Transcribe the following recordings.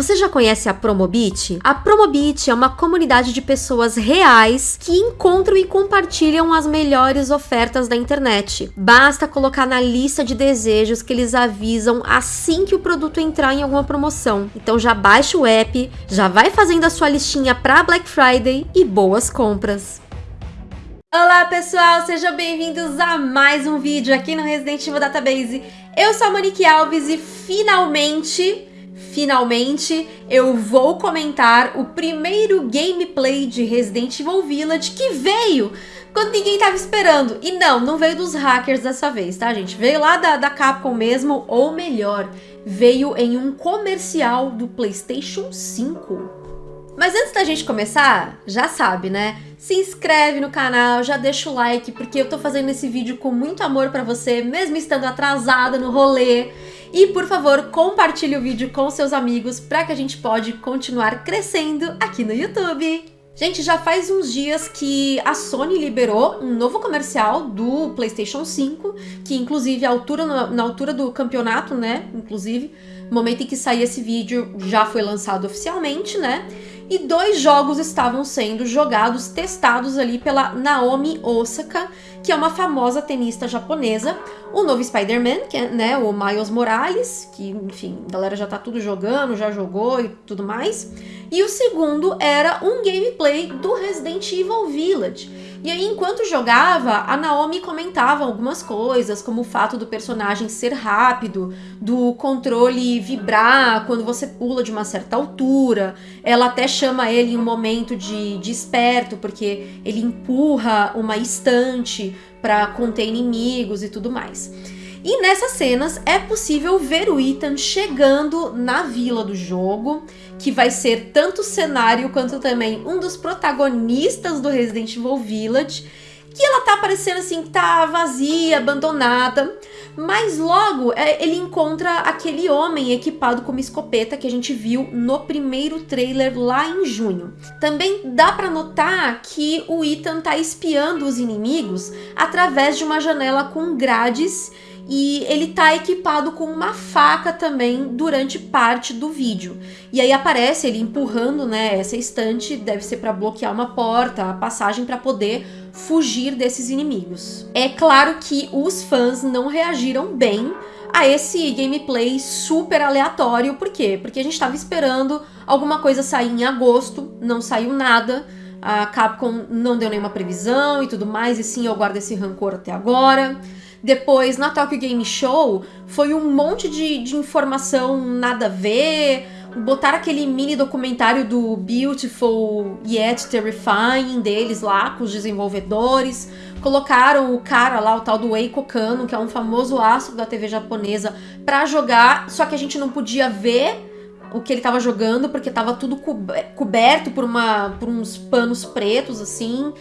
Você já conhece a Promobit? A Promobit é uma comunidade de pessoas reais que encontram e compartilham as melhores ofertas da internet. Basta colocar na lista de desejos que eles avisam assim que o produto entrar em alguma promoção. Então já baixa o app, já vai fazendo a sua listinha para Black Friday e boas compras. Olá pessoal, sejam bem-vindos a mais um vídeo aqui no Resident Evil Database. Eu sou a Monique Alves e finalmente finalmente eu vou comentar o primeiro gameplay de Resident Evil Village que veio quando ninguém tava esperando. E não, não veio dos hackers dessa vez, tá, gente? Veio lá da, da Capcom mesmo, ou melhor, veio em um comercial do PlayStation 5. Mas antes da gente começar, já sabe, né? Se inscreve no canal, já deixa o like, porque eu tô fazendo esse vídeo com muito amor pra você, mesmo estando atrasada no rolê. E, por favor, compartilhe o vídeo com seus amigos para que a gente pode continuar crescendo aqui no YouTube. Gente, já faz uns dias que a Sony liberou um novo comercial do PlayStation 5, que inclusive altura, na altura do campeonato, né, inclusive, no momento em que sair esse vídeo já foi lançado oficialmente, né, e dois jogos estavam sendo jogados, testados ali pela Naomi Osaka, que é uma famosa tenista japonesa, o novo Spider-Man, que é né, o Miles Morales, que, enfim, a galera já tá tudo jogando, já jogou e tudo mais. E o segundo era um gameplay do Resident Evil Village. E aí, enquanto jogava, a Naomi comentava algumas coisas, como o fato do personagem ser rápido, do controle vibrar quando você pula de uma certa altura. Ela até chama ele em um momento de, de esperto, porque ele empurra uma estante para conter inimigos e tudo mais. E nessas cenas é possível ver o Ethan chegando na vila do jogo, que vai ser tanto cenário quanto também um dos protagonistas do Resident Evil Village, que ela tá parecendo assim, tá vazia, abandonada, mas logo é, ele encontra aquele homem equipado com uma escopeta que a gente viu no primeiro trailer lá em junho. Também dá para notar que o Ethan tá espiando os inimigos através de uma janela com grades e ele tá equipado com uma faca também durante parte do vídeo. E aí aparece ele empurrando, né, essa estante, deve ser para bloquear uma porta, a passagem para poder fugir desses inimigos. É claro que os fãs não reagiram bem a esse gameplay super aleatório, por quê? Porque a gente estava esperando alguma coisa sair em agosto, não saiu nada, a Capcom não deu nenhuma previsão e tudo mais, e sim, eu guardo esse rancor até agora. Depois, na Tokyo Game Show, foi um monte de, de informação nada a ver, botaram aquele mini documentário do Beautiful Yet Terrifying deles lá, com os desenvolvedores, colocaram o cara lá, o tal do Eiko Kano, que é um famoso astro da TV japonesa, pra jogar, só que a gente não podia ver o que ele tava jogando, porque tava tudo coberto por, uma, por uns panos pretos, assim.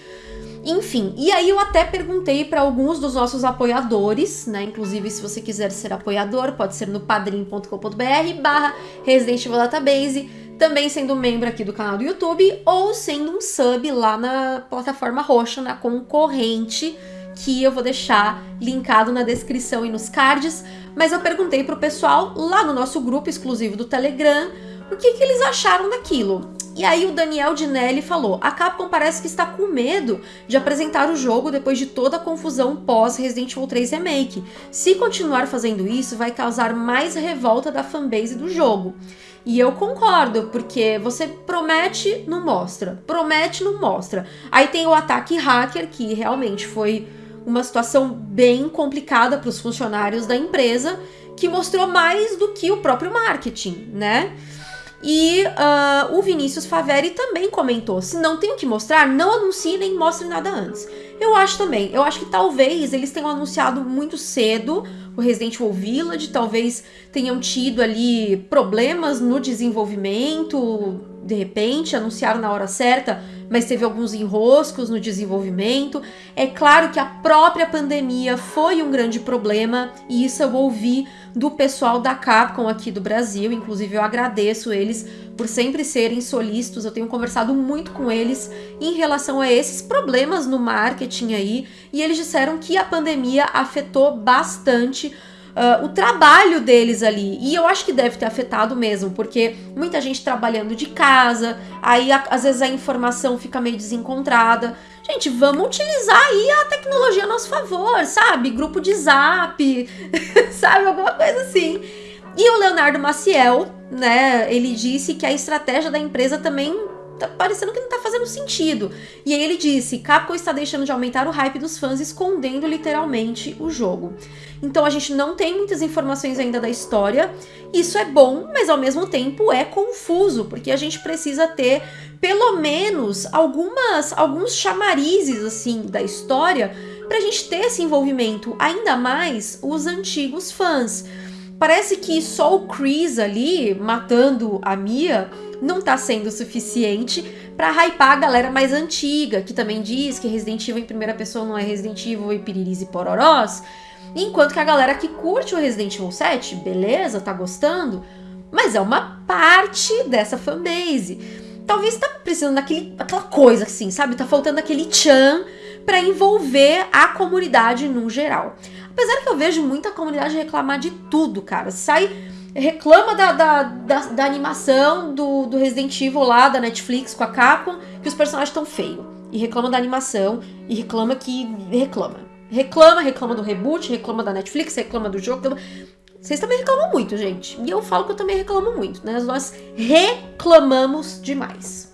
Enfim, e aí eu até perguntei para alguns dos nossos apoiadores, né? Inclusive, se você quiser ser apoiador, pode ser no padrim.com.br barra Resident Evil Database, também sendo membro aqui do canal do YouTube, ou sendo um sub lá na plataforma roxa, na concorrente, que eu vou deixar linkado na descrição e nos cards. Mas eu perguntei pro pessoal lá no nosso grupo exclusivo do Telegram o que, que eles acharam daquilo. E aí o Daniel Dinelli falou, a Capcom parece que está com medo de apresentar o jogo depois de toda a confusão pós Resident Evil 3 Remake. Se continuar fazendo isso, vai causar mais revolta da fanbase do jogo. E eu concordo, porque você promete, não mostra. Promete, não mostra. Aí tem o ataque hacker, que realmente foi uma situação bem complicada para os funcionários da empresa, que mostrou mais do que o próprio marketing, né? E uh, o Vinícius Faveri também comentou: se não tem o que mostrar, não anuncie nem mostre nada antes. Eu acho também. Eu acho que talvez eles tenham anunciado muito cedo o Resident Evil Village, talvez tenham tido ali problemas no desenvolvimento, de repente, anunciaram na hora certa, mas teve alguns enroscos no desenvolvimento. É claro que a própria pandemia foi um grande problema, e isso eu ouvi do pessoal da Capcom aqui do Brasil, inclusive eu agradeço eles por sempre serem solícitos, eu tenho conversado muito com eles em relação a esses problemas no marketing aí, e eles disseram que a pandemia afetou bastante uh, o trabalho deles ali. E eu acho que deve ter afetado mesmo, porque muita gente trabalhando de casa, aí a, às vezes a informação fica meio desencontrada. Gente, vamos utilizar aí a tecnologia a nosso favor, sabe? Grupo de zap, sabe? Alguma coisa assim. E o Leonardo Maciel, né, ele disse que a estratégia da empresa também tá parecendo que não tá fazendo sentido. E aí ele disse: Capcom está deixando de aumentar o hype dos fãs, escondendo literalmente o jogo. Então a gente não tem muitas informações ainda da história. Isso é bom, mas ao mesmo tempo é confuso, porque a gente precisa ter pelo menos algumas alguns chamarizes assim da história pra gente ter esse envolvimento, ainda mais os antigos fãs. Parece que só o Chris ali matando a Mia não tá sendo suficiente para hypar a galera mais antiga, que também diz que Resident Evil em primeira pessoa não é Resident Evil e piriris e pororós. Enquanto que a galera que curte o Resident Evil 7, beleza, tá gostando, mas é uma parte dessa fanbase. Talvez tá precisando daquele, coisa assim, sabe? Tá faltando aquele tchan para envolver a comunidade no geral. Apesar que eu vejo muita comunidade reclamar de tudo, cara. Sai reclama da, da, da, da, animação do, do Resident Evil lá, da Netflix com a Capcom, que os personagens estão feios. E reclama da animação, e reclama que. reclama. Reclama, reclama do reboot, reclama da Netflix, reclama do jogo. Vocês também reclamam muito, gente. E eu falo que eu também reclamo muito, né? Nós reclamamos demais.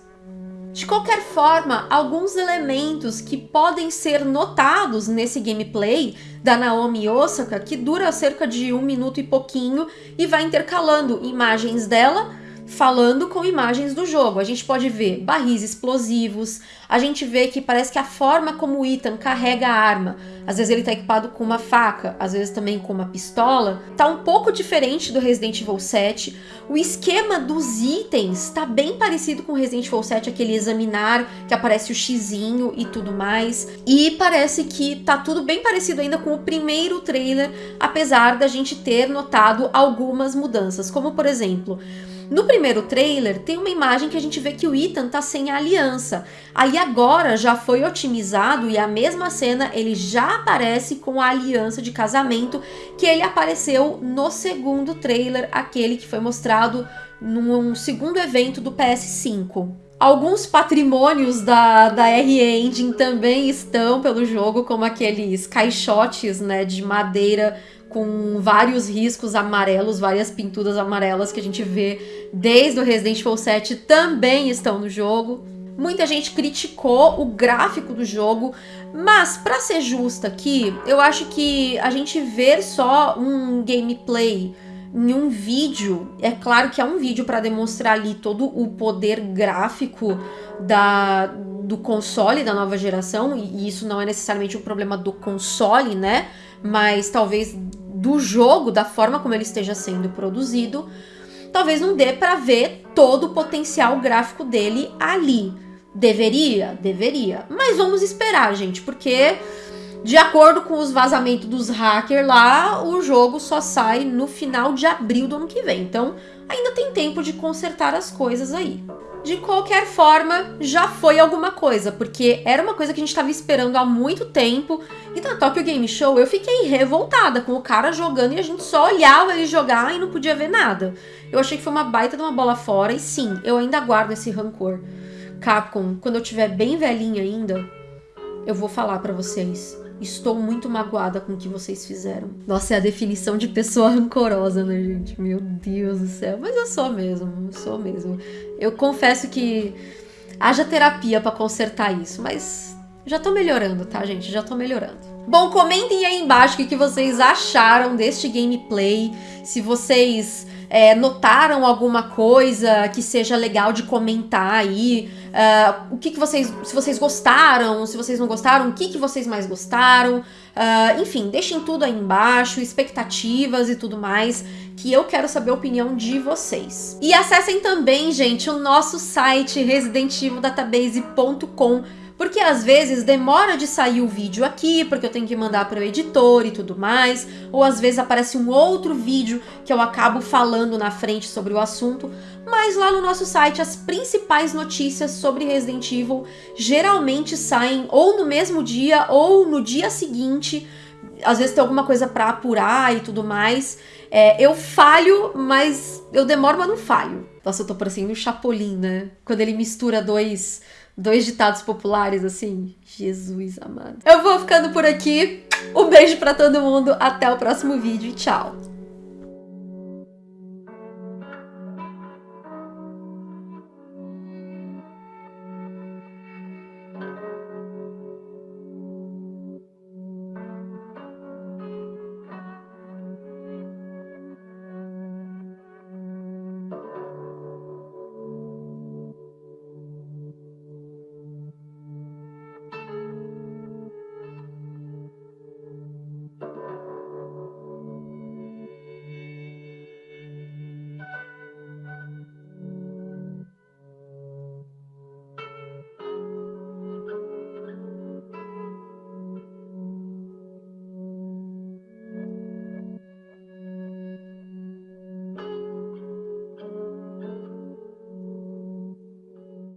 De qualquer forma, alguns elementos que podem ser notados nesse gameplay da Naomi Osaka, que dura cerca de um minuto e pouquinho e vai intercalando imagens dela falando com imagens do jogo. A gente pode ver barris explosivos, a gente vê que parece que a forma como o Ethan carrega a arma, às vezes ele tá equipado com uma faca, às vezes também com uma pistola, tá um pouco diferente do Resident Evil 7. O esquema dos itens tá bem parecido com o Resident Evil 7, aquele examinar que aparece o xizinho e tudo mais. E parece que tá tudo bem parecido ainda com o primeiro trailer, apesar da gente ter notado algumas mudanças, como por exemplo, no primeiro trailer, tem uma imagem que a gente vê que o Ethan tá sem a aliança. Aí agora já foi otimizado e a mesma cena ele já aparece com a aliança de casamento que ele apareceu no segundo trailer, aquele que foi mostrado num segundo evento do PS5. Alguns patrimônios da, da R-Engine também estão pelo jogo, como aqueles caixotes né, de madeira com vários riscos amarelos, várias pinturas amarelas que a gente vê desde o Resident Evil 7 também estão no jogo. Muita gente criticou o gráfico do jogo, mas para ser justa aqui, eu acho que a gente ver só um gameplay em um vídeo, é claro que é um vídeo para demonstrar ali todo o poder gráfico da, do console da nova geração, e isso não é necessariamente um problema do console, né? Mas talvez do jogo, da forma como ele esteja sendo produzido, talvez não dê para ver todo o potencial gráfico dele ali. Deveria? Deveria. Mas vamos esperar, gente, porque de acordo com os vazamentos dos hackers lá, o jogo só sai no final de abril do ano que vem. Então, ainda tem tempo de consertar as coisas aí de qualquer forma, já foi alguma coisa, porque era uma coisa que a gente estava esperando há muito tempo. E na Tokyo Game Show eu fiquei revoltada com o cara jogando e a gente só olhava ele jogar e não podia ver nada. Eu achei que foi uma baita de uma bola fora e sim, eu ainda guardo esse rancor. Capcom, quando eu tiver bem velhinha ainda, eu vou falar para vocês. Estou muito magoada com o que vocês fizeram. Nossa, é a definição de pessoa rancorosa, né, gente? Meu Deus do céu. Mas eu sou mesmo, eu sou mesmo. Eu confesso que haja terapia para consertar isso, mas já tô melhorando, tá, gente? Já tô melhorando. Bom, comentem aí embaixo o que vocês acharam deste gameplay. Se vocês é, notaram alguma coisa que seja legal de comentar aí. Uh, o que, que vocês. Se vocês gostaram, se vocês não gostaram, o que, que vocês mais gostaram. Uh, enfim, deixem tudo aí embaixo, expectativas e tudo mais, que eu quero saber a opinião de vocês. E acessem também, gente, o nosso site residentevildatabase.com porque às vezes demora de sair o vídeo aqui, porque eu tenho que mandar para o editor e tudo mais, ou às vezes aparece um outro vídeo que eu acabo falando na frente sobre o assunto, mas lá no nosso site as principais notícias sobre Resident Evil geralmente saem ou no mesmo dia ou no dia seguinte às vezes tem alguma coisa para apurar e tudo mais. É, eu falho, mas eu demoro, mas não falho. Nossa, eu tô parecendo um Chapolin, né? Quando ele mistura dois, dois ditados populares assim. Jesus amado. Eu vou ficando por aqui. Um beijo para todo mundo. Até o próximo vídeo. Tchau.